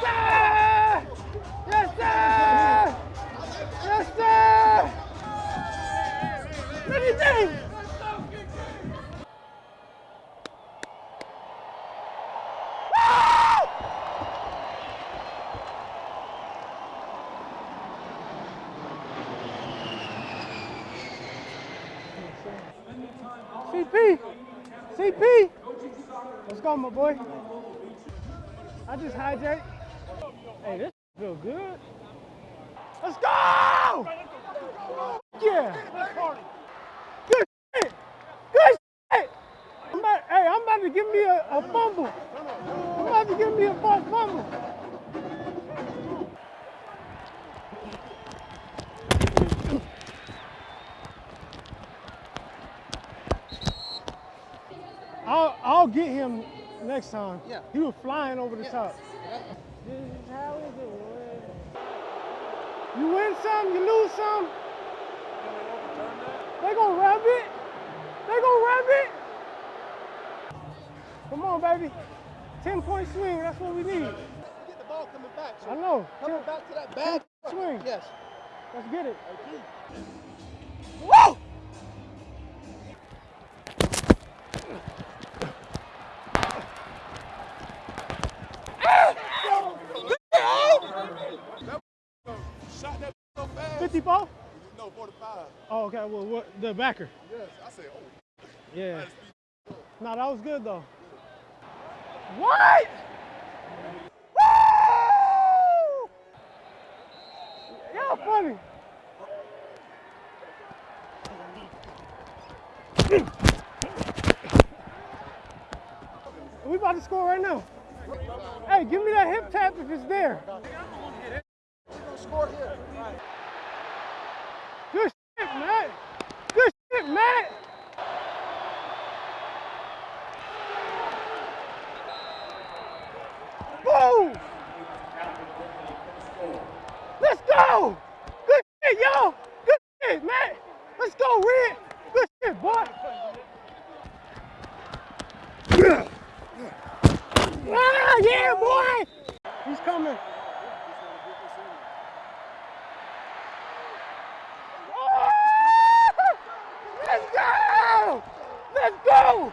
sir! Yes, sir! Yes, sir! That! CP! CP! Let's go, my boy. I just hijacked. Hey, this feel good. Let's go! Yeah. Good shit. Good shit. I'm about, hey, I'm about to give me a, a fumble. I'm about to give me a false fumble. I'll, I'll get him next time. Yeah. He was flying over the Yeah. top. This is how it is. You win some, you lose some. They gonna rub it. They gonna rub it. Come on, baby. 10 point swing, that's what we need. Get the ball coming back. So I know. Coming 10 back to that bag. swing. Yes. Let's get it. Woo! Shot fast. 54? No, 45. Oh, okay. Well, what, the backer. Yes, I said, oh. Yeah. No, that was good though. What? Woo! Y'all funny. We about to score right now. Hey, give me that hip tap if it's there. Score here. Good shit, Matt. Good shit, Matt. Boom! Let's go! Good shit, y'all! Good shit, Matt! Let's go, Red! Good shit, boy! Ah, yeah, boy! He's coming. Let's go! Let's go!